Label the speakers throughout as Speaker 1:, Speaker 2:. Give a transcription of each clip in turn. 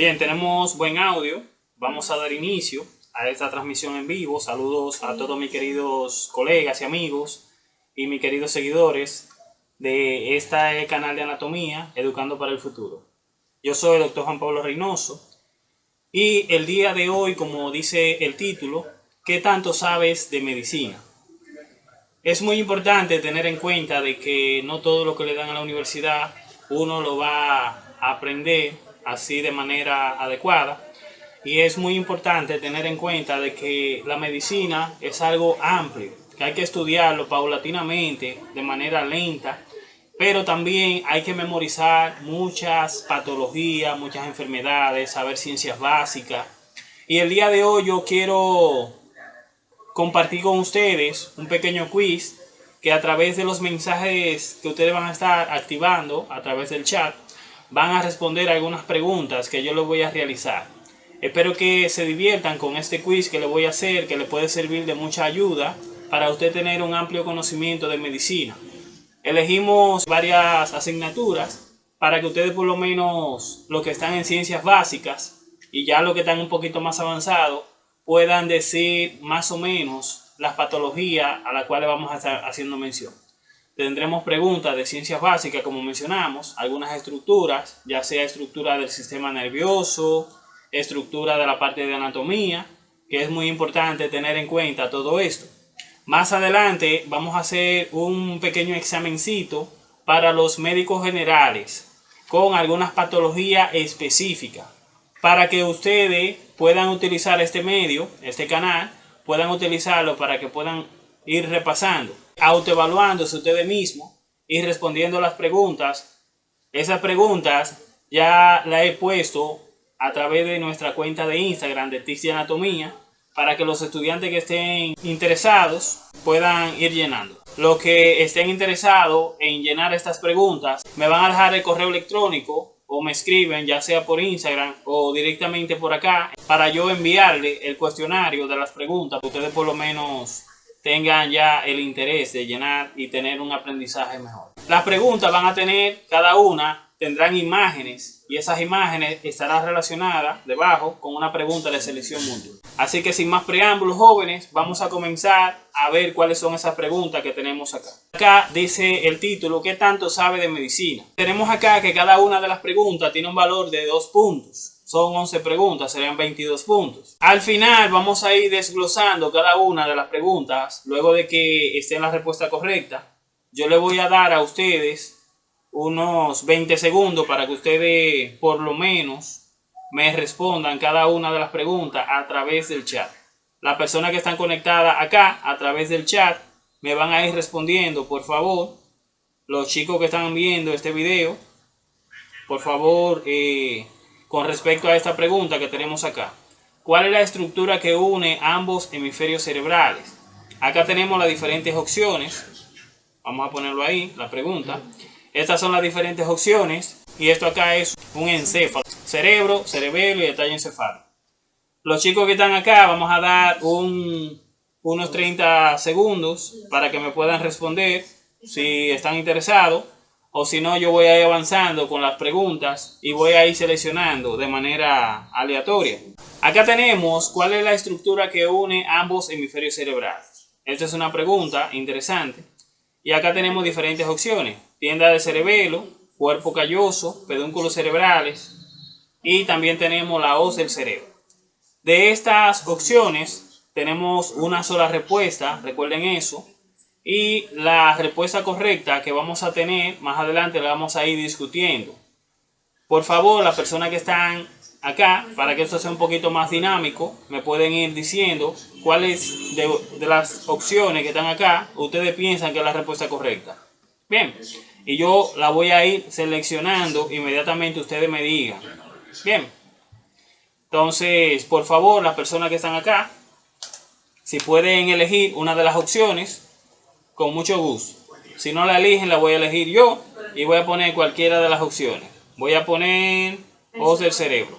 Speaker 1: Bien, tenemos buen audio. Vamos a dar inicio a esta transmisión en vivo. Saludos a todos mis queridos colegas y amigos y mis queridos seguidores de este canal de anatomía, Educando para el Futuro. Yo soy el doctor Juan Pablo Reynoso y el día de hoy, como dice el título, ¿qué tanto sabes de medicina? Es muy importante tener en cuenta de que no todo lo que le dan a la universidad uno lo va a aprender así de manera adecuada. Y es muy importante tener en cuenta de que la medicina es algo amplio, que hay que estudiarlo paulatinamente, de manera lenta, pero también hay que memorizar muchas patologías, muchas enfermedades, saber ciencias básicas. Y el día de hoy yo quiero compartir con ustedes un pequeño quiz que a través de los mensajes que ustedes van a estar activando a través del chat, van a responder algunas preguntas que yo les voy a realizar. Espero que se diviertan con este quiz que le voy a hacer, que le puede servir de mucha ayuda para usted tener un amplio conocimiento de medicina. Elegimos varias asignaturas para que ustedes por lo menos los que están en ciencias básicas y ya los que están un poquito más avanzados puedan decir más o menos las patologías a las cuales vamos a estar haciendo mención. Tendremos preguntas de ciencias básicas, como mencionamos, algunas estructuras, ya sea estructura del sistema nervioso, estructura de la parte de anatomía, que es muy importante tener en cuenta todo esto. Más adelante vamos a hacer un pequeño examencito para los médicos generales con algunas patologías específicas para que ustedes puedan utilizar este medio, este canal, puedan utilizarlo para que puedan ir repasando autoevaluándose ustedes mismos y respondiendo las preguntas. Esas preguntas ya las he puesto a través de nuestra cuenta de Instagram de Tics de Anatomía para que los estudiantes que estén interesados puedan ir llenando. Los que estén interesados en llenar estas preguntas me van a dejar el correo electrónico o me escriben ya sea por Instagram o directamente por acá para yo enviarle el cuestionario de las preguntas. Ustedes por lo menos tengan ya el interés de llenar y tener un aprendizaje mejor. Las preguntas van a tener, cada una tendrán imágenes y esas imágenes estarán relacionadas debajo con una pregunta de selección múltiple. Así que sin más preámbulos jóvenes, vamos a comenzar a ver cuáles son esas preguntas que tenemos acá. Acá dice el título, ¿qué tanto sabe de medicina? Tenemos acá que cada una de las preguntas tiene un valor de dos puntos. Son 11 preguntas, serían 22 puntos. Al final vamos a ir desglosando cada una de las preguntas. Luego de que esté la respuesta correcta, yo le voy a dar a ustedes unos 20 segundos para que ustedes por lo menos me respondan cada una de las preguntas a través del chat. Las personas que están conectadas acá a través del chat me van a ir respondiendo, por favor. Los chicos que están viendo este video, por favor, eh, con respecto a esta pregunta que tenemos acá. ¿Cuál es la estructura que une ambos hemisferios cerebrales? Acá tenemos las diferentes opciones. Vamos a ponerlo ahí, la pregunta. Estas son las diferentes opciones. Y esto acá es un encéfalo. Cerebro, cerebelo y detalle encefálico. Los chicos que están acá, vamos a dar unos 30 segundos para que me puedan responder si están interesados o si no yo voy a ir avanzando con las preguntas y voy a ir seleccionando de manera aleatoria. Acá tenemos cuál es la estructura que une ambos hemisferios cerebrales. Esta es una pregunta interesante. Y acá tenemos diferentes opciones. Tienda de cerebelo, cuerpo calloso, pedúnculos cerebrales y también tenemos la hoz del cerebro. De estas opciones tenemos una sola respuesta, recuerden eso, y la respuesta correcta que vamos a tener más adelante la vamos a ir discutiendo. Por favor, las personas que están acá, para que esto sea un poquito más dinámico, me pueden ir diciendo cuáles de, de las opciones que están acá ustedes piensan que es la respuesta correcta. Bien, y yo la voy a ir seleccionando inmediatamente ustedes me digan. Bien, entonces, por favor, las personas que están acá, si pueden elegir una de las opciones, con mucho gusto. Si no la eligen, la voy a elegir yo y voy a poner cualquiera de las opciones. Voy a poner ojos del cerebro.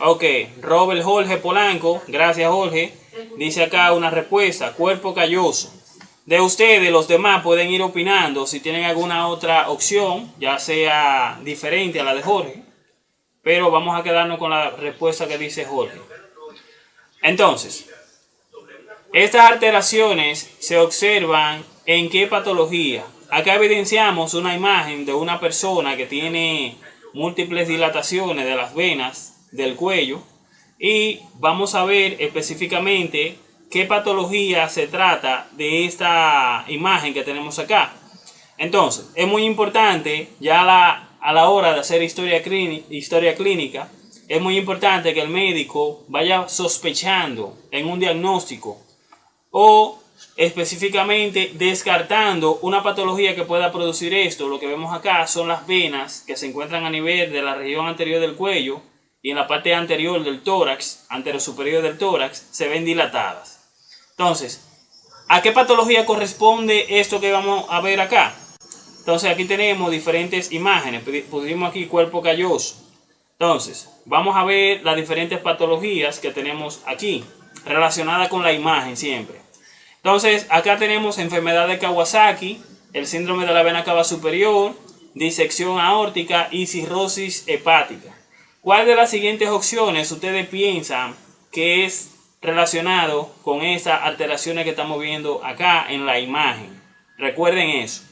Speaker 1: Ok, Robert Jorge Polanco, gracias Jorge, dice acá una respuesta, cuerpo calloso. De ustedes, los demás, pueden ir opinando si tienen alguna otra opción, ya sea diferente a la de Jorge. Pero vamos a quedarnos con la respuesta que dice Jorge. Entonces, estas alteraciones se observan en qué patología. Acá evidenciamos una imagen de una persona que tiene múltiples dilataciones de las venas del cuello y vamos a ver específicamente qué patología se trata de esta imagen que tenemos acá. Entonces, es muy importante ya a la hora de hacer historia, historia clínica, es muy importante que el médico vaya sospechando en un diagnóstico o específicamente descartando una patología que pueda producir esto. Lo que vemos acá son las venas que se encuentran a nivel de la región anterior del cuello y en la parte anterior del tórax, anterior superior del tórax, se ven dilatadas. Entonces, ¿a qué patología corresponde esto que vamos a ver acá? Entonces, aquí tenemos diferentes imágenes. Pusimos aquí cuerpo calloso. Entonces, vamos a ver las diferentes patologías que tenemos aquí, relacionadas con la imagen siempre. Entonces, acá tenemos enfermedad de Kawasaki, el síndrome de la vena cava superior, disección aórtica y cirrosis hepática. ¿Cuál de las siguientes opciones ustedes piensan que es relacionado con esas alteraciones que estamos viendo acá en la imagen. Recuerden eso.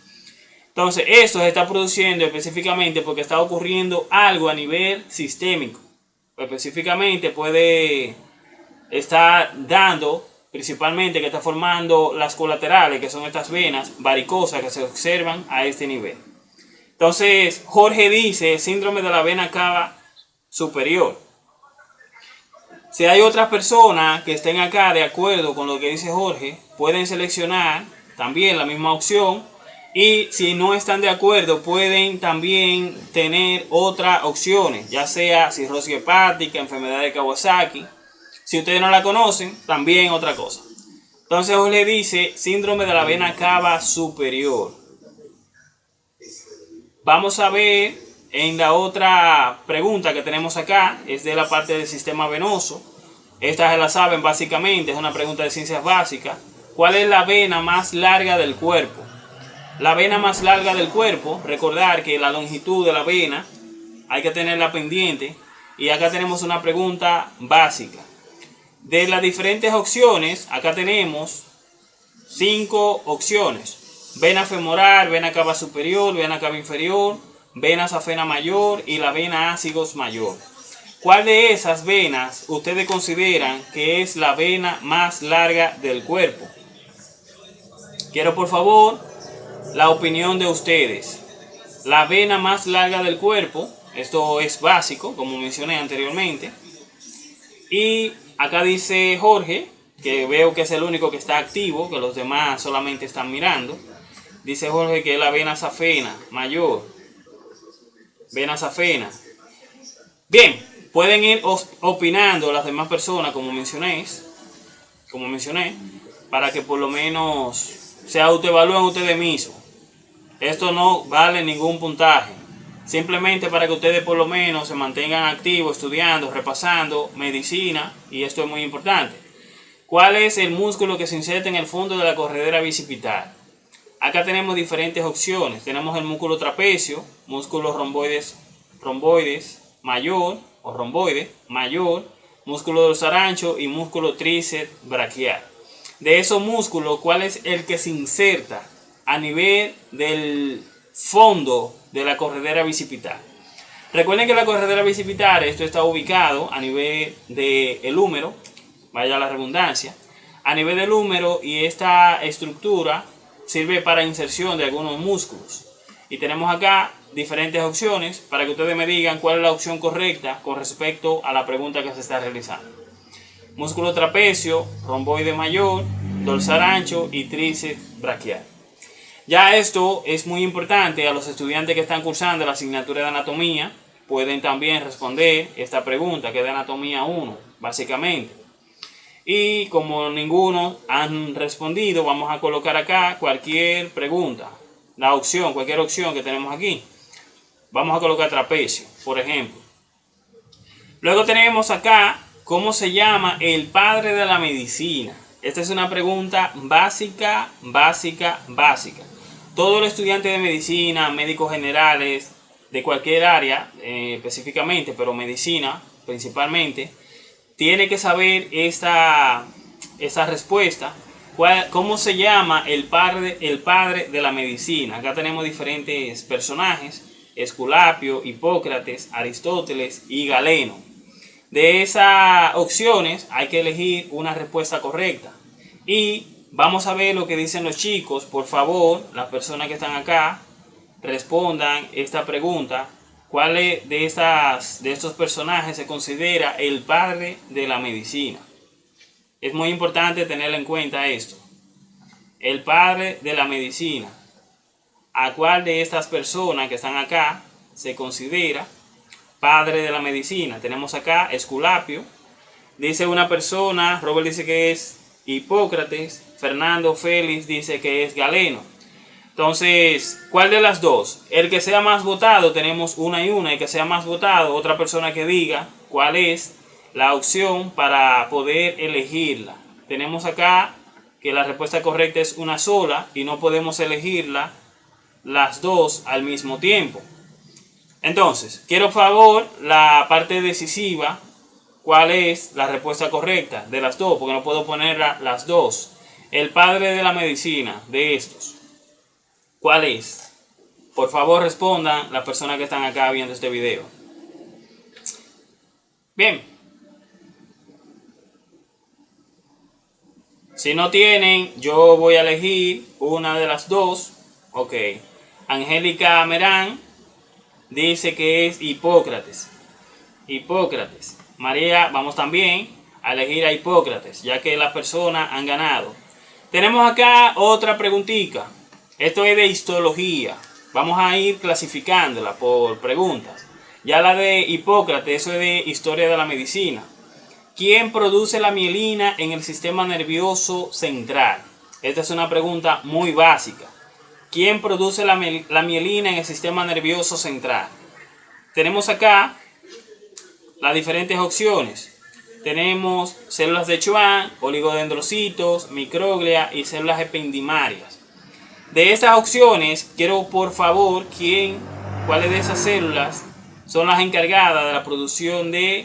Speaker 1: Entonces, esto se está produciendo específicamente porque está ocurriendo algo a nivel sistémico. Específicamente puede estar dando, principalmente que está formando las colaterales, que son estas venas varicosas que se observan a este nivel. Entonces, Jorge dice síndrome de la vena cava superior. Si hay otras personas que estén acá de acuerdo con lo que dice Jorge, pueden seleccionar también la misma opción. Y si no están de acuerdo, pueden también tener otras opciones, ya sea cirrosis hepática, enfermedad de Kawasaki. Si ustedes no la conocen, también otra cosa. Entonces Jorge dice síndrome de la vena cava superior. Vamos a ver en la otra pregunta que tenemos acá, es de la parte del sistema venoso. Esta se la saben básicamente, es una pregunta de ciencias básicas. ¿Cuál es la vena más larga del cuerpo? La vena más larga del cuerpo, recordar que la longitud de la vena hay que tenerla pendiente. Y acá tenemos una pregunta básica. De las diferentes opciones, acá tenemos cinco opciones. Vena femoral, vena cava superior, vena cava inferior, vena safena mayor y la vena ácigos mayor. ¿Cuál de esas venas ustedes consideran que es la vena más larga del cuerpo? Quiero por favor la opinión de ustedes. La vena más larga del cuerpo, esto es básico, como mencioné anteriormente. Y acá dice Jorge, que veo que es el único que está activo, que los demás solamente están mirando. Dice Jorge que es la vena safena mayor vena safena. Bien, pueden ir opinando las demás personas, como mencioné, como mencioné, para que por lo menos se autoevalúen ustedes mismos. Esto no vale ningún puntaje. Simplemente para que ustedes por lo menos se mantengan activos, estudiando, repasando medicina, y esto es muy importante. ¿Cuál es el músculo que se inserta en el fondo de la corredera bicipital? Acá tenemos diferentes opciones. Tenemos el músculo trapecio, músculo romboides, romboides mayor o romboide mayor, músculo dorsal ancho y músculo tríceps braquial. De esos músculos, ¿cuál es el que se inserta a nivel del fondo de la corredera bicipital? Recuerden que la corredera bicipital, esto está ubicado a nivel del húmero, vaya la redundancia, a nivel del húmero y esta estructura sirve para inserción de algunos músculos. Y tenemos acá diferentes opciones para que ustedes me digan cuál es la opción correcta con respecto a la pregunta que se está realizando. Músculo trapecio, romboide mayor, dorsal ancho y tríceps braquial. Ya esto es muy importante a los estudiantes que están cursando la asignatura de anatomía. Pueden también responder esta pregunta que es de anatomía 1, básicamente. Y como ninguno han respondido, vamos a colocar acá cualquier pregunta. La opción, cualquier opción que tenemos aquí. Vamos a colocar trapecio, por ejemplo. Luego tenemos acá cómo se llama el padre de la medicina. Esta es una pregunta básica, básica, básica. Todo el estudiante de medicina, médicos generales, de cualquier área eh, específicamente, pero medicina principalmente, tiene que saber esta, esta respuesta. ¿Cómo se llama el padre, el padre de la medicina? Acá tenemos diferentes personajes, Esculapio, Hipócrates, Aristóteles y Galeno. De esas opciones hay que elegir una respuesta correcta. Y vamos a ver lo que dicen los chicos. Por favor, las personas que están acá, respondan esta pregunta. ¿Cuál de, estas, de estos personajes se considera el padre de la medicina? Es muy importante tener en cuenta esto. El padre de la medicina. ¿A cuál de estas personas que están acá se considera padre de la medicina? Tenemos acá Esculapio. Dice una persona, Robert dice que es Hipócrates. Fernando Félix dice que es Galeno. Entonces, ¿cuál de las dos? El que sea más votado, tenemos una y una. El que sea más votado, otra persona que diga cuál es la opción para poder elegirla. Tenemos acá que la respuesta correcta es una sola y no podemos elegirla las dos al mismo tiempo. Entonces, quiero favor la parte decisiva, cuál es la respuesta correcta de las dos, porque no puedo ponerla las dos. El padre de la medicina de estos. ¿Cuál es? Por favor respondan las personas que están acá viendo este video. Bien. Si no tienen, yo voy a elegir una de las dos. Ok. Angélica Merán dice que es Hipócrates. Hipócrates. María, vamos también a elegir a Hipócrates, ya que las personas han ganado. Tenemos acá otra preguntita. Esto es de histología. Vamos a ir clasificándola por preguntas. Ya la de Hipócrates, eso es de historia de la medicina. ¿Quién produce la mielina en el sistema nervioso central? Esta es una pregunta muy básica. ¿Quién produce la, mielina en el sistema nervioso central? Tenemos acá las diferentes opciones. Tenemos células de Schwann, oligodendrocitos, microglia y células ependimarias. De estas opciones, quiero por favor, ¿quién, cuáles de esas células son las encargadas de la producción de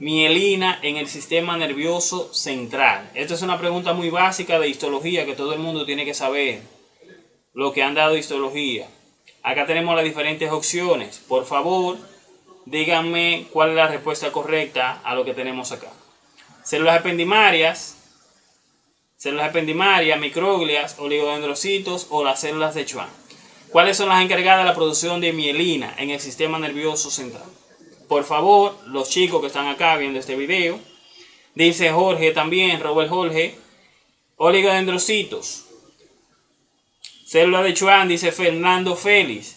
Speaker 1: mielina en el sistema nervioso central? Esta es una pregunta muy básica de histología que todo el mundo tiene que saber. Lo que han dado histología. Acá tenemos las diferentes opciones. Por favor, díganme cuál es la respuesta correcta a lo que tenemos acá. Células ependimarias, células ependimarias, microglias, oligodendrocitos o las células de Schwann. ¿Cuáles son las encargadas de la producción de mielina en el sistema nervioso central? Por favor, los chicos que están acá viendo este video, dice Jorge también, Robert Jorge, oligodendrocitos. Célula de Schwann, dice Fernando Félix.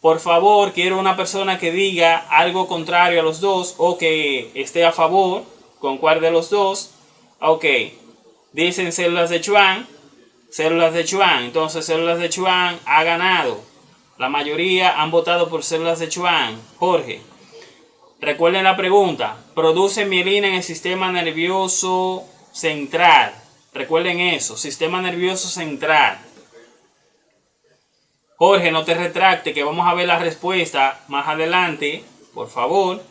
Speaker 1: Por favor, quiero una persona que diga algo contrario a los dos o que esté a favor con cuál de los dos. Ok, Dicen células de Chuan, células de Chuan. Entonces células de Chuan ha ganado. La mayoría han votado por células de Chuan. Jorge. Recuerden la pregunta. Produce mielina en el sistema nervioso central. Recuerden eso. Sistema nervioso central. Jorge, no te retracte que vamos a ver la respuesta más adelante. Por favor.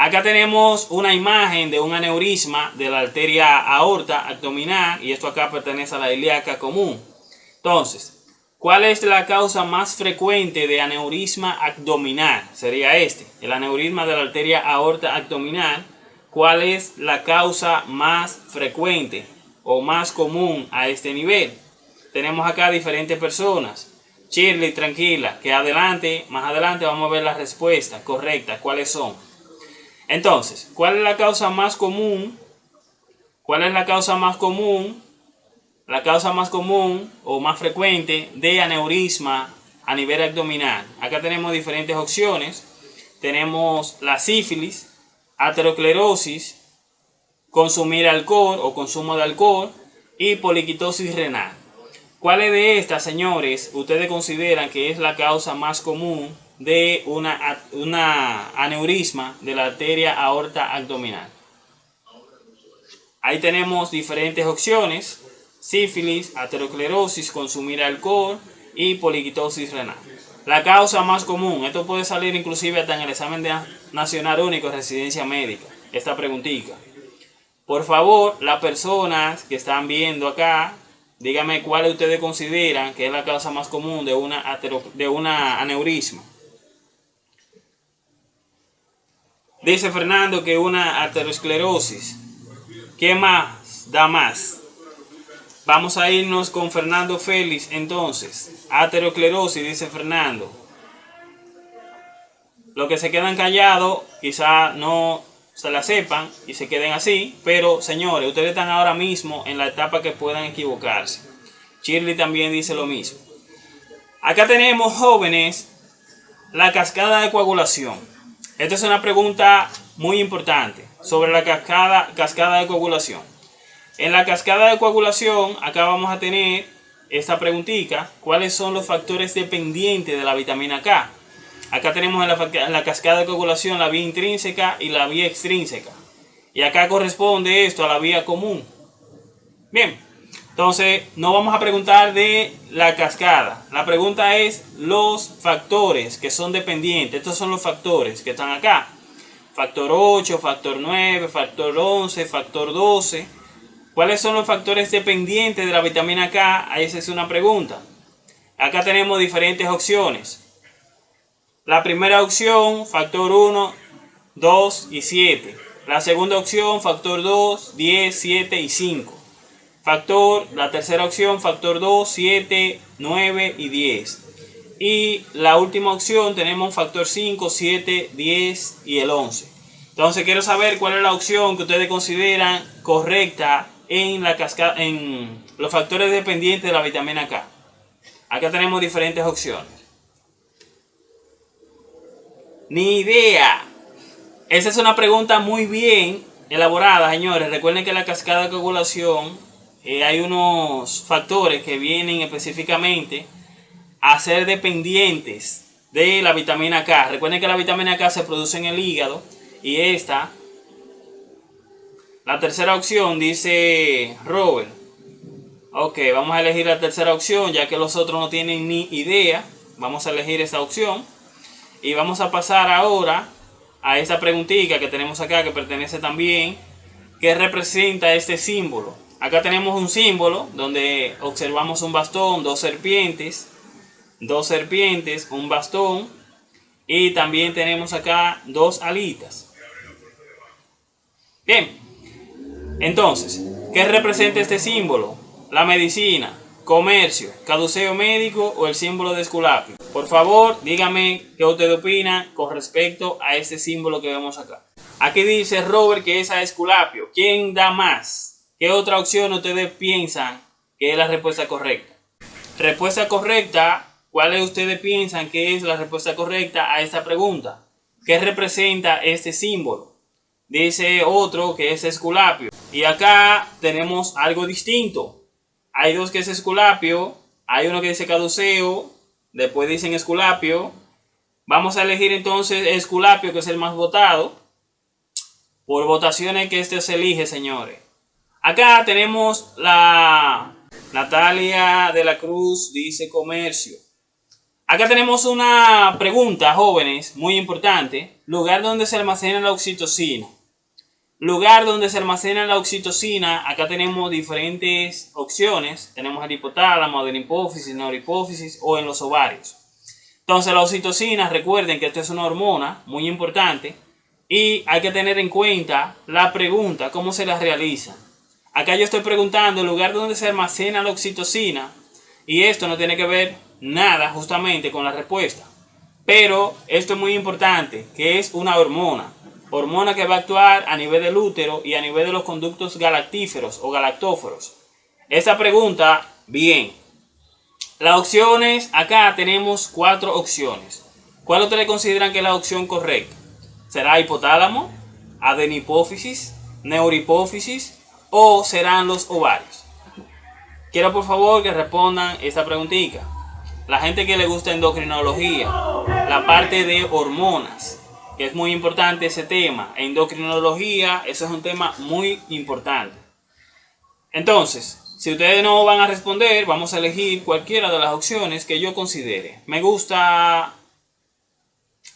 Speaker 1: Acá tenemos una imagen de un aneurisma de la arteria aorta abdominal y esto acá pertenece a la ilíaca común. Entonces, ¿cuál es la causa más frecuente de aneurisma abdominal? Sería este, el aneurisma de la arteria aorta abdominal. ¿Cuál es la causa más frecuente o más común a este nivel? Tenemos acá diferentes personas. Shirley, tranquila, que adelante, más adelante vamos a ver la respuesta correcta, cuáles son. Entonces, ¿cuál es la causa más común? ¿Cuál es la causa más común? La causa más común o más frecuente de aneurisma a nivel abdominal. Acá tenemos diferentes opciones. Tenemos la sífilis, aterosclerosis, consumir alcohol o consumo de alcohol y poliquitosis renal. ¿Cuáles de estas, señores, ustedes consideran que es la causa más común de una, una aneurisma de la arteria aorta abdominal. Ahí tenemos diferentes opciones. Sífilis, aterosclerosis, consumir alcohol y poliquitosis renal. La causa más común, esto puede salir inclusive hasta en el examen de nacional único de residencia médica, esta preguntita. Por favor, las personas que están viendo acá, díganme cuál ustedes consideran que es la causa más común de una, de una aneurisma. Dice Fernando que una aterosclerosis. ¿Qué más da más? Vamos a irnos con Fernando Félix entonces. Aterosclerosis, dice Fernando. Los que se quedan callados quizá no se la sepan y se queden así, pero señores, ustedes están ahora mismo en la etapa que puedan equivocarse. Shirley también dice lo mismo. Acá tenemos jóvenes la cascada de coagulación. Esta es una pregunta muy importante sobre la cascada, cascada de coagulación. En la cascada de coagulación, acá vamos a tener esta preguntita, ¿cuáles son los factores dependientes de la vitamina K? Acá tenemos en la, cascada de coagulación la vía intrínseca y la vía extrínseca. Y acá corresponde esto a la vía común. Bien, entonces no vamos a preguntar de la cascada. La pregunta es los factores que son dependientes. Estos son los factores que están acá. Factor 8, factor 9, factor 11, factor 12. ¿Cuáles son los factores dependientes de la vitamina K? Esa es una pregunta. Acá tenemos diferentes opciones. La primera opción, factor 1, 2 y 7. La segunda opción, factor 2, 10, 7 y 5. Factor, la tercera opción, factor 2, 7, 9 y 10. Y la última opción tenemos factor 5, 7, 10 y el 11. Entonces quiero saber cuál es la opción que ustedes consideran correcta en, la cascada, en los factores dependientes de la vitamina K. Acá tenemos diferentes opciones. Ni idea. Esa es una pregunta muy bien elaborada, señores. Recuerden que la cascada de coagulación eh, hay unos factores que vienen específicamente a ser dependientes de la vitamina K. Recuerden que la vitamina K se produce en el hígado y esta, la tercera opción dice Robert. Ok, vamos a elegir la tercera opción ya que los otros no tienen ni idea. Vamos a elegir esa opción. Y vamos a pasar ahora a esta preguntita que tenemos acá que pertenece también. ¿Qué representa este símbolo? Acá tenemos un símbolo donde observamos un bastón, dos serpientes, dos serpientes, un bastón y también tenemos acá dos alitas. Bien, entonces, ¿qué representa este símbolo? La medicina, comercio, caduceo médico o el símbolo de Esculapio. Por favor, dígame qué usted opina con respecto a este símbolo que vemos acá. Aquí dice Robert que es a Esculapio. ¿Quién da más? ¿Qué otra opción ustedes piensan que es la respuesta correcta? Respuesta correcta, ¿cuáles ustedes piensan que es la respuesta correcta a esta pregunta? ¿Qué representa este símbolo? Dice otro que es Esculapio. Y acá tenemos algo distinto. Hay dos que es Esculapio, hay uno que dice Caduceo, después dicen Esculapio. Vamos a elegir entonces Esculapio, que es el más votado. Por votaciones que este se elige, señores. Acá tenemos la Natalia de la Cruz, dice comercio. Acá tenemos una pregunta, jóvenes, muy importante. Lugar donde se almacena la oxitocina. Lugar donde se almacena la oxitocina, acá tenemos diferentes opciones. Tenemos el hipotálamo, la hipófisis, neurohipófisis o en los ovarios. Entonces la oxitocina, recuerden que esta es una hormona muy importante y hay que tener en cuenta la pregunta, cómo se la realiza. Acá yo estoy preguntando el lugar donde se almacena la oxitocina y esto no tiene que ver nada justamente con la respuesta. Pero esto es muy importante, que es una hormona hormona que va a actuar a nivel del útero y a nivel de los conductos galactíferos o galactóforos. Esta pregunta, bien. Las opciones, acá tenemos cuatro opciones. ¿Cuál ustedes consideran que es la opción correcta? ¿Será hipotálamo, adenipófisis, neurohipófisis o serán los ovarios? Quiero por favor que respondan esta preguntita. La gente que le gusta endocrinología, la parte de hormonas, que es muy importante ese tema. Endocrinología, eso es un tema muy importante. Entonces, si ustedes no van a responder, vamos a elegir cualquiera de las opciones que yo considere. Me gusta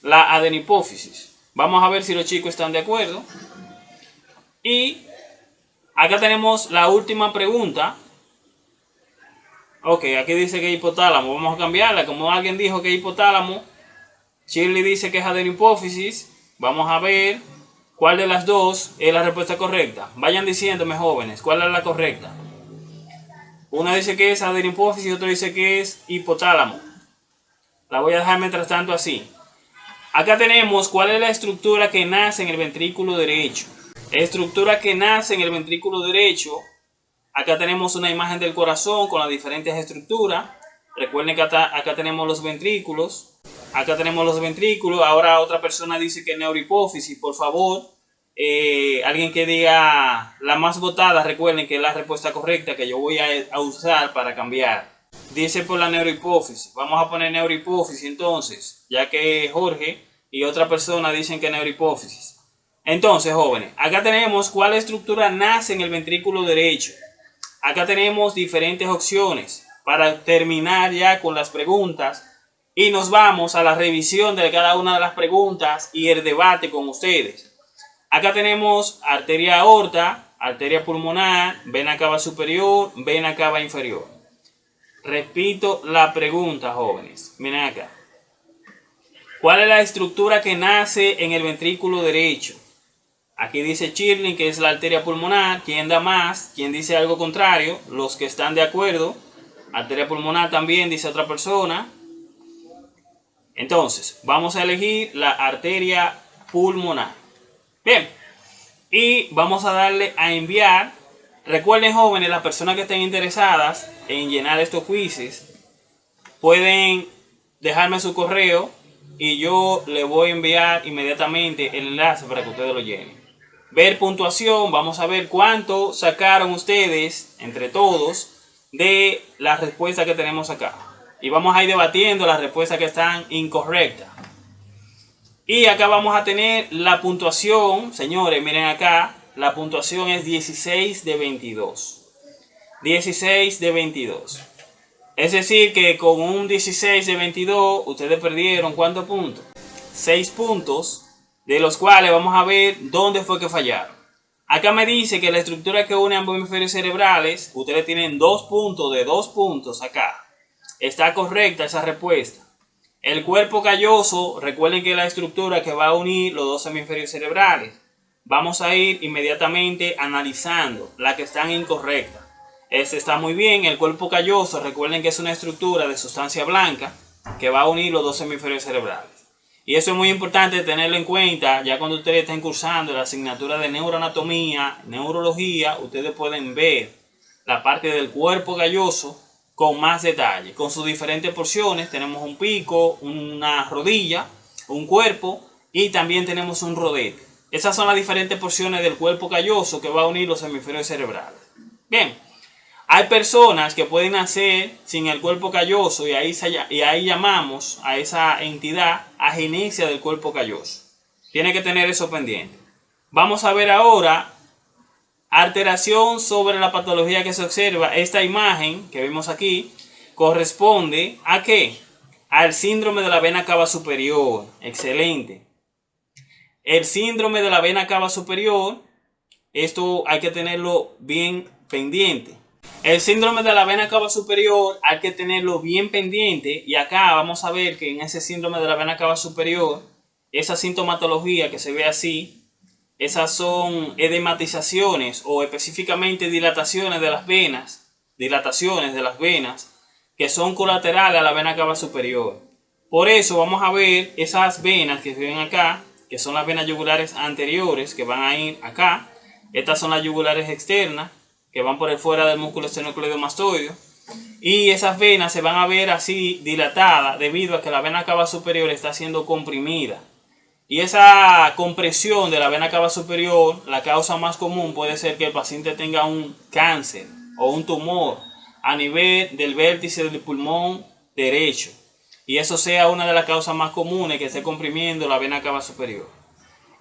Speaker 1: la adenipófisis. Vamos a ver si los chicos están de acuerdo. Y acá tenemos la última pregunta. Ok, aquí dice que es hipotálamo. Vamos a cambiarla. Como alguien dijo que es hipotálamo, Shirley dice que es adenipófisis. Vamos a ver cuál de las dos es la respuesta correcta. Vayan diciéndome, jóvenes, cuál es la correcta. Una dice que es adenipófisis y otra dice que es hipotálamo. La voy a dejar mientras tanto así. Acá tenemos cuál es la estructura que nace en el ventrículo derecho. Estructura que nace en el ventrículo derecho. Acá tenemos una imagen del corazón con las diferentes estructuras. Recuerden que acá, tenemos los ventrículos. Acá tenemos los ventrículos. Ahora otra persona dice que neurohipófisis. Por favor, eh, alguien que diga la más votada, recuerden que es la respuesta correcta que yo voy a, usar para cambiar. Dice por la neurohipófisis. Vamos a poner neurohipófisis entonces, ya que Jorge y otra persona dicen que neurohipófisis. Entonces, jóvenes, acá tenemos cuál estructura nace en el ventrículo derecho. Acá tenemos diferentes opciones para terminar ya con las preguntas y nos vamos a la revisión de cada una de las preguntas y el debate con ustedes. Acá tenemos arteria aorta, arteria pulmonar, vena cava superior, vena cava inferior. Repito la pregunta, jóvenes. Miren acá. ¿Cuál es la estructura que nace en el ventrículo derecho? Aquí dice Chirling que es la arteria pulmonar. ¿Quién da más? ¿Quién dice algo contrario? Los que están de acuerdo. Arteria pulmonar también dice otra persona. Entonces, vamos a elegir la arteria pulmonar. Bien, y vamos a darle a enviar. Recuerden jóvenes, las personas que estén interesadas en llenar estos quizzes, pueden dejarme su correo y yo le voy a enviar inmediatamente el enlace para que ustedes lo llenen. Ver puntuación, vamos a ver cuánto sacaron ustedes entre todos de la respuesta que tenemos acá. Y vamos a ir debatiendo las respuestas que están incorrectas. Y acá vamos a tener la puntuación, señores, miren acá, la puntuación es 16 de 22. 16 de 22. Es decir que con un 16 de 22 ustedes perdieron ¿cuántos puntos? 6 puntos, de los cuales vamos a ver dónde fue que fallaron. Acá me dice que la estructura que une ambos hemisferios cerebrales, ustedes tienen dos puntos de dos puntos acá. Está correcta esa respuesta. El cuerpo calloso, recuerden que es la estructura que va a unir los dos hemisferios cerebrales. Vamos a ir inmediatamente analizando las que están incorrectas. Este está muy bien, el cuerpo calloso, recuerden que es una estructura de sustancia blanca que va a unir los dos hemisferios cerebrales. Y eso es muy importante tenerlo en cuenta, ya cuando ustedes estén cursando la asignatura de neuroanatomía, neurología, ustedes pueden ver la parte del cuerpo calloso con más detalle, con sus diferentes porciones. Tenemos un pico, una rodilla, un cuerpo y también tenemos un rodete. Esas son las diferentes porciones del cuerpo calloso que va a unir los hemisferios cerebrales. Bien, hay personas que pueden nacer sin el cuerpo calloso y ahí, llamamos a esa entidad agenesia del cuerpo calloso. Tiene que tener eso pendiente. Vamos a ver ahora alteración sobre la patología que se observa. Esta imagen que vemos aquí corresponde a qué? Al síndrome de la vena cava superior. Excelente. El síndrome de la vena cava superior, esto hay que tenerlo bien pendiente. El síndrome de la vena cava superior hay que tenerlo bien pendiente y acá vamos a ver que en ese síndrome de la vena cava superior, esa sintomatología que se ve así, esas son edematizaciones o específicamente dilataciones de las venas, dilataciones de las venas que son colaterales a la vena cava superior. Por eso vamos a ver esas venas que se ven acá, que son las venas yugulares anteriores que van a ir acá. Estas son las yugulares externas que van por el fuera del músculo esternocleidomastoideo. Y esas venas se van a ver así dilatadas debido a que la vena cava superior está siendo comprimida. Y esa compresión de la vena cava superior, la causa más común puede ser que el paciente tenga un cáncer o un tumor a nivel del vértice del pulmón derecho. Y eso sea una de las causas más comunes que esté comprimiendo la vena cava superior.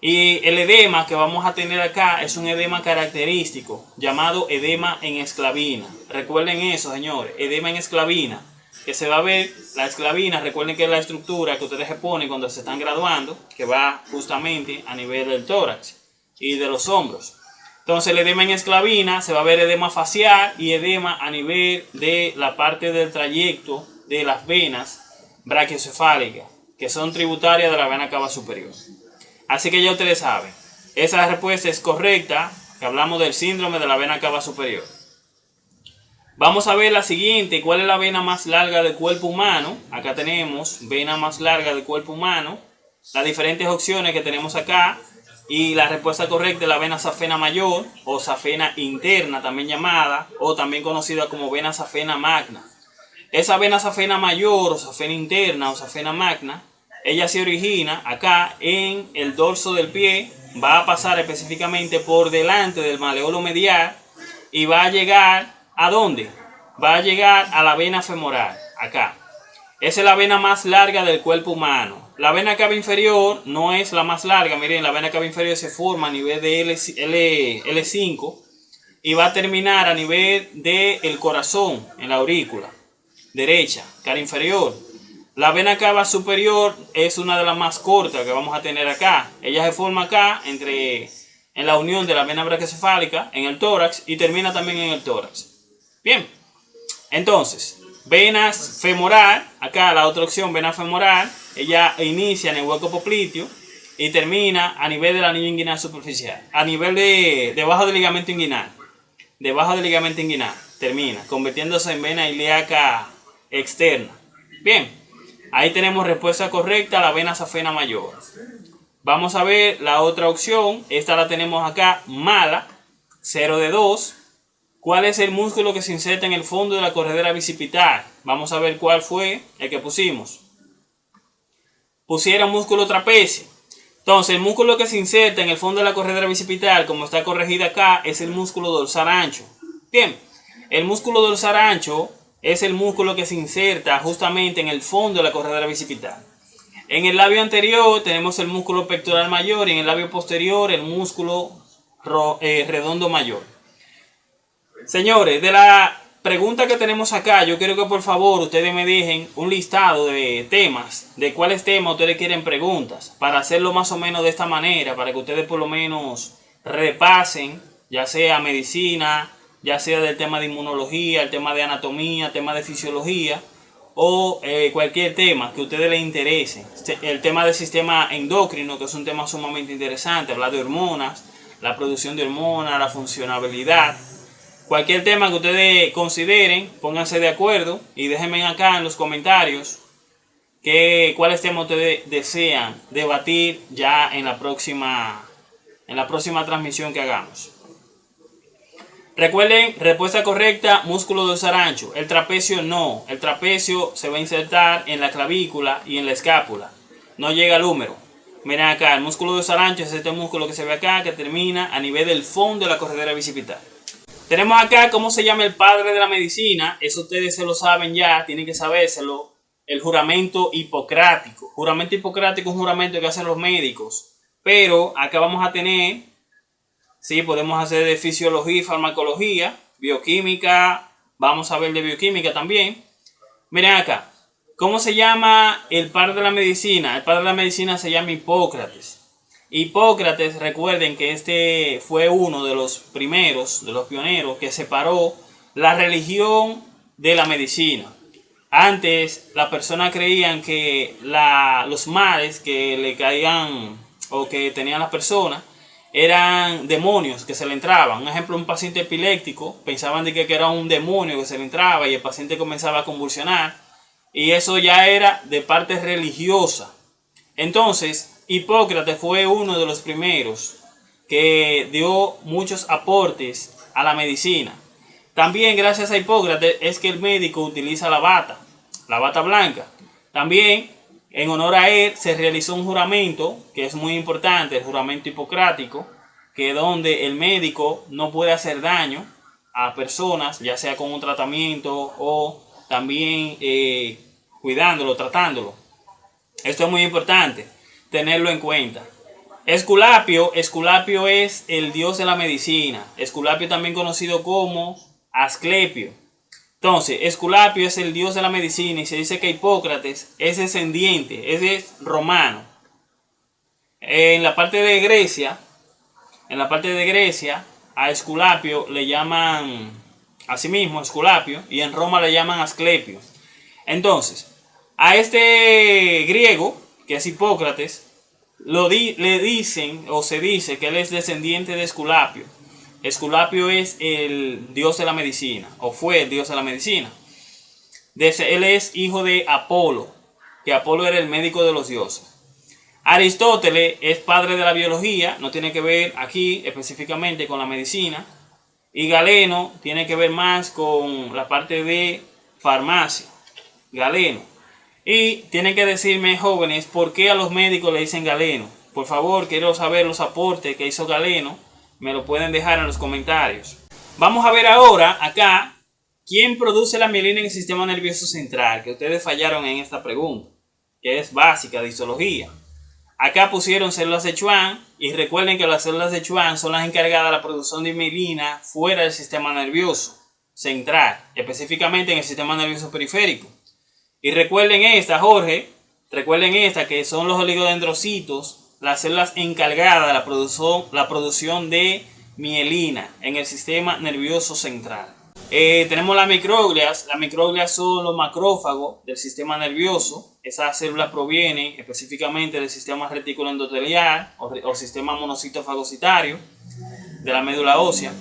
Speaker 1: Y el edema que vamos a tener acá es un edema característico llamado edema en esclavina. Recuerden eso, señores, edema en esclavina. Que se va a ver la esclavina, recuerden que es la estructura que ustedes se ponen cuando se están graduando, que va justamente a nivel del tórax y de los hombros. Entonces el edema en esclavina se va a ver edema facial y edema a nivel de la parte del trayecto de las venas brachiocefálicas, que son tributarias de la vena cava superior. Así que ya ustedes saben, esa respuesta es correcta, que hablamos del síndrome de la vena cava superior. Vamos a ver la siguiente, ¿cuál es la vena más larga del cuerpo humano? Acá tenemos vena más larga del cuerpo humano, las diferentes opciones que tenemos acá, y la respuesta correcta es la vena safena mayor o safena interna también llamada o también conocida como vena safena magna. Esa vena safena mayor o safena interna o safena magna ella se origina acá en el dorso del pie, va a pasar específicamente por delante del maleolo medial y va a llegar a dónde? Va a llegar a la vena femoral, acá. Esa es la vena más larga del cuerpo humano. La vena cava inferior no es la más larga, miren, la vena cava inferior se forma a nivel de L, L, 5 y va a terminar a nivel del corazón, en la aurícula derecha, cara inferior. La vena cava superior es una de las más cortas que vamos a tener acá. Ella se forma acá entre en la unión de la vena brachiocefálica en el tórax y termina también en el tórax. Bien, entonces, venas femoral, acá la otra opción, vena femoral, ella inicia en el hueco popliteo y termina a nivel de la anillo inguinal superficial, a nivel de debajo del ligamento inguinal, debajo del ligamento inguinal, termina, convirtiéndose en vena ilíaca externa. Bien, Ahí tenemos respuesta correcta, la vena safena mayor. Vamos a ver la otra opción. Esta la tenemos acá, mala, 0 de 2. ¿Cuál es el músculo que se inserta en el fondo de la corredera bicipital? Vamos a ver cuál fue el que pusimos. Pusiera músculo trapecio. Entonces, el músculo que se inserta en el fondo de la corredera bicipital, como está corregida acá, es el músculo dorsal ancho. Bien, el músculo dorsal ancho es el músculo que se inserta justamente en el fondo de la corredera bicipital. En el labio anterior tenemos el músculo pectoral mayor y en el labio posterior el músculo eh, redondo mayor. Señores, de la pregunta que tenemos acá, yo quiero que por favor ustedes me dejen un listado de temas, de cuáles temas ustedes quieren preguntas, para hacerlo más o menos de esta manera, para que ustedes por lo menos repasen, ya sea medicina, ya sea del tema de inmunología, el tema de anatomía, el tema de fisiología o eh, cualquier tema que a ustedes les interese. El tema del sistema endocrino, que es un tema sumamente interesante, hablar de hormonas, la producción de hormonas, la funcionabilidad. Cualquier tema que ustedes consideren, pónganse de acuerdo y déjenme acá en los comentarios que, cuáles temas ustedes desean debatir ya en la próxima, en la próxima transmisión que hagamos. Recuerden, respuesta correcta, músculo dorsal ancho. El trapecio no. El trapecio se va a insertar en la clavícula y en la escápula. No llega al húmero. Miren acá, el músculo dorsal ancho es este músculo que se ve acá, que termina a nivel del fondo de la corredera bicipital. Tenemos acá cómo se llama el padre de la medicina. Eso ustedes se lo saben ya, tienen que sabérselo. El juramento hipocrático. Juramento hipocrático es un juramento que hacen los médicos. Pero acá vamos a tener Sí, podemos hacer de fisiología y farmacología, bioquímica, vamos a ver de bioquímica también. Miren acá, ¿cómo se llama el padre de la medicina? El padre de la medicina se llama Hipócrates. Hipócrates, recuerden que este fue uno de los primeros, de los pioneros, que separó la religión de la medicina. Antes, las personas creían que los males que le caían o que tenían las personas eran demonios que se le entraban. Un ejemplo, un paciente epiléptico, pensaban de que era un demonio que se le entraba y el paciente comenzaba a convulsionar. Y eso ya era de parte religiosa. Entonces, Hipócrates fue uno de los primeros que dio muchos aportes a la medicina. También gracias a Hipócrates es que el médico utiliza la bata, la bata blanca. También en honor a él se realizó un juramento, que es muy importante, el juramento hipocrático, que donde el médico no puede hacer daño a personas, ya sea con un tratamiento o también eh, cuidándolo, tratándolo. Esto es muy importante, tenerlo en cuenta. Esculapio, Esculapio es el dios de la medicina. Esculapio también conocido como Asclepio. Entonces, Esculapio es el dios de la medicina y se dice que Hipócrates es descendiente, es romano. En la parte de Grecia, en la parte de Grecia, a Esculapio le llaman así mismo Esculapio y en Roma le llaman Asclepio. Entonces, a este griego, que es Hipócrates, le dicen o se dice que él es descendiente de Esculapio. Esculapio es el dios de la medicina, o fue el dios de la medicina. Él es hijo de Apolo, que Apolo era el médico de los dioses. Aristóteles es padre de la biología, no tiene que ver aquí específicamente con la medicina. Y Galeno tiene que ver más con la parte de farmacia. Galeno. Y tienen que decirme, jóvenes, ¿por qué a los médicos le dicen Galeno? Por favor, quiero saber los aportes que hizo Galeno me lo pueden dejar en los comentarios. Vamos a ver ahora acá quién produce la mielina en el sistema nervioso central, que ustedes fallaron en esta pregunta, que es básica de histología. Acá pusieron células de Schwann y recuerden que las células de Schwann son las encargadas de la producción de mielina fuera del sistema nervioso central, específicamente en el sistema nervioso periférico. Y recuerden esta, Jorge, recuerden esta que son los oligodendrocitos las células encargadas de la producción, la producción de mielina en el sistema nervioso central. Eh, tenemos las microglias. Las microglias son los macrófagos del sistema nervioso. Esas células provienen específicamente del sistema retículo endotelial o, o sistema monocito fagocitario de la médula ósea.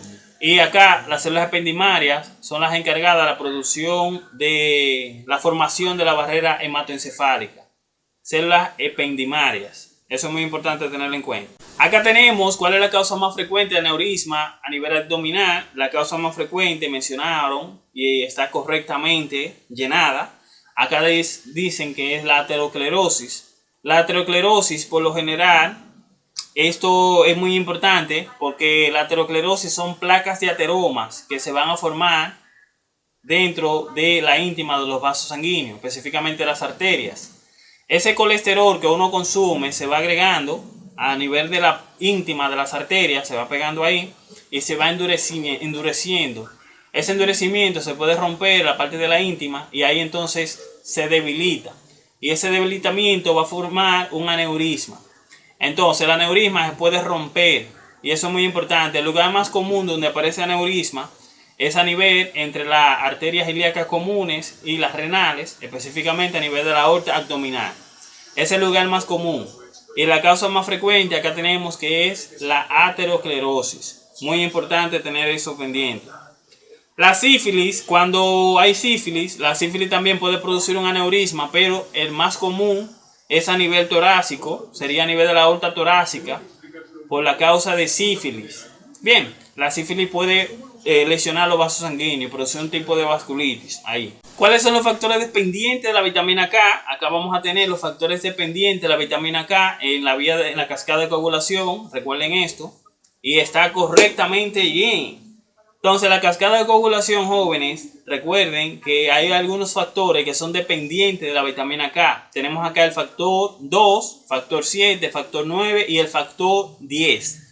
Speaker 1: Y acá las células ependimarias son las encargadas de la producción de la formación de la barrera hematoencefálica. Células ependimarias. Eso es muy importante tenerlo en cuenta. Acá tenemos cuál es la causa más frecuente de aneurisma a nivel abdominal. La causa más frecuente mencionaron y está correctamente llenada. Acá dicen que es la aterosclerosis. La aterosclerosis por lo general, esto es muy importante porque la aterosclerosis son placas de ateromas que se van a formar dentro de la íntima de los vasos sanguíneos, específicamente las arterias. Ese colesterol que uno consume se va agregando a nivel de la íntima de las arterias, se va pegando ahí y se va endureciendo. Ese endurecimiento se puede romper la parte de la íntima y ahí entonces se debilita. Y ese debilitamiento va a formar un aneurisma. Entonces el aneurisma se puede romper y eso es muy importante. El lugar más común donde aparece aneurisma es a nivel entre las arterias ilíacas comunes y las renales, específicamente a nivel de la aorta abdominal. Es el lugar más común. Y la causa más frecuente acá tenemos que es la aterosclerosis. Muy importante tener eso pendiente. La sífilis, cuando hay sífilis, la sífilis también puede producir un aneurisma, pero el más común es a nivel torácico, sería a nivel de la aorta torácica, por la causa de sífilis. Bien, la sífilis puede eh, lesionar los vasos sanguíneos, producir un tipo de vasculitis ahí. ¿Cuáles son los factores dependientes de la vitamina K? Acá vamos a tener los factores dependientes de la vitamina K en la vía de la cascada de coagulación, recuerden esto, y está correctamente bien. Entonces la cascada de coagulación, jóvenes, recuerden que hay algunos factores que son dependientes de la vitamina K. Tenemos acá el factor 2, factor 7, factor 9 y el factor 10.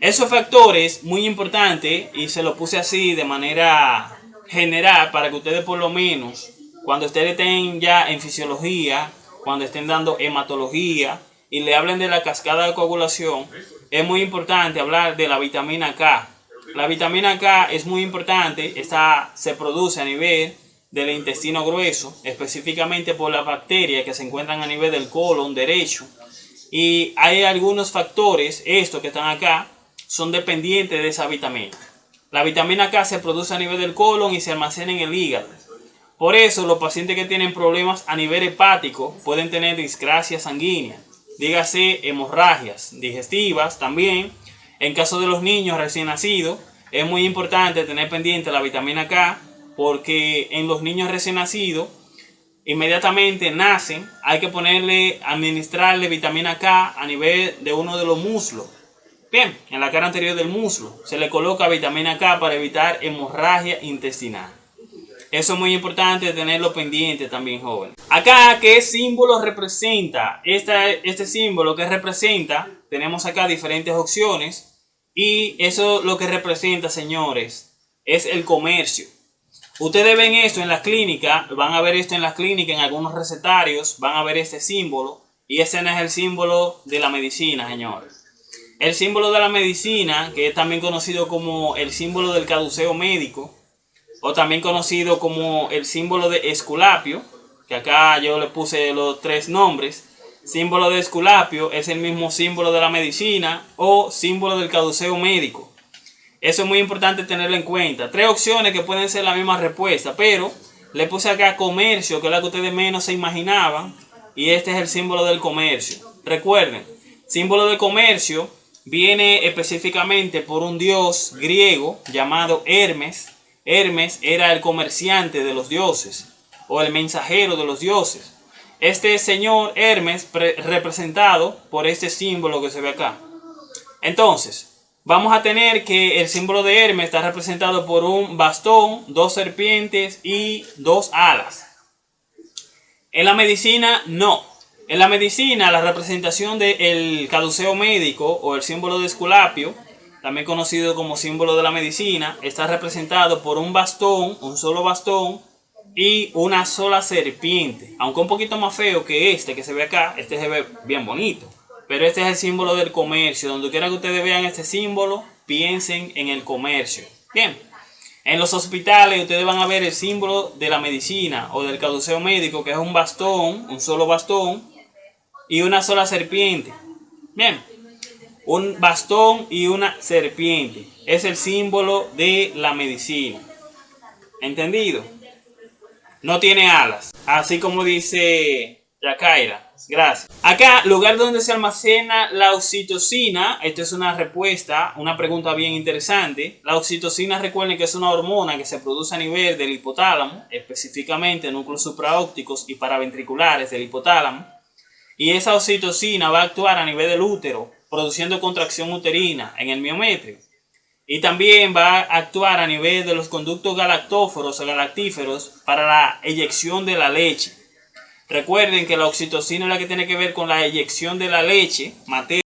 Speaker 1: Esos factores, muy importantes, y se lo puse así de manera general para que ustedes por lo menos, cuando ustedes estén ya en fisiología, cuando estén dando hematología y le hablen de la cascada de coagulación, es muy importante hablar de la vitamina K. La vitamina K es muy importante, esta se produce a nivel del intestino grueso, específicamente por las bacterias que se encuentran a nivel del colon derecho. Y hay algunos factores, estos que están acá, son dependientes de esa vitamina. La vitamina K se produce a nivel del colon y se almacena en el hígado. Por eso los pacientes que tienen problemas a nivel hepático pueden tener discrasia sanguínea, dígase hemorragias digestivas también. En caso de los niños recién nacidos, es muy importante tener pendiente la vitamina K porque en los niños recién nacidos inmediatamente nacen, hay que ponerle, administrarle vitamina K a nivel de uno de los muslos Bien, en la cara anterior del muslo se le coloca vitamina K para evitar hemorragia intestinal. Eso es muy importante tenerlo pendiente también, joven. Acá, ¿qué símbolo representa? este símbolo que representa, tenemos acá diferentes opciones. Y eso lo que representa, señores, es el comercio. Ustedes ven esto en la clínica, van a ver esto en la clínica, en algunos recetarios, van a ver este símbolo. Y ese no es el símbolo de la medicina, señores. El símbolo de la medicina, que es también conocido como el símbolo del caduceo médico, o también conocido como el símbolo de Esculapio, que acá yo le puse los tres nombres. Símbolo de Esculapio es el mismo símbolo de la medicina o símbolo del caduceo médico. Eso es muy importante tenerlo en cuenta. Tres opciones que pueden ser la misma respuesta, pero le puse acá comercio, que es la que ustedes menos se imaginaban, y este es el símbolo del comercio. Recuerden, símbolo de comercio viene específicamente por un dios griego llamado Hermes, Hermes era el comerciante de los dioses o el mensajero de los dioses. Este señor Hermes representado por este símbolo que se ve acá. Entonces, vamos a tener que el símbolo de Hermes está representado por un bastón, dos serpientes y dos alas. En la medicina, no. En la medicina, la representación del caduceo médico o el símbolo de Esculapio también conocido como símbolo de la medicina, está representado por un bastón, un solo bastón y una sola serpiente. Aunque un poquito más feo que este que se ve acá, este se ve bien bonito. Pero este es el símbolo del comercio. Donde quiera que ustedes vean este símbolo, piensen en el comercio. Bien, en los hospitales ustedes van a ver el símbolo de la medicina o del caduceo médico, que es un bastón, un solo bastón y una sola serpiente. Bien, un bastón y una serpiente. Es el símbolo de la medicina. ¿Entendido? No tiene alas. Así como dice Yacaira. Gracias. Acá, lugar donde se almacena la oxitocina. Esta es una respuesta, una pregunta bien interesante. La oxitocina, recuerden que es una hormona que se produce a nivel del hipotálamo, específicamente núcleos supraópticos y paraventriculares del hipotálamo. Y esa oxitocina va a actuar a nivel del útero produciendo contracción uterina en el miometrio. Y también va a actuar a nivel de los conductos galactóforos o galactíferos para la eyección de la leche. Recuerden que la oxitocina es la que tiene que ver con la eyección de la leche materna.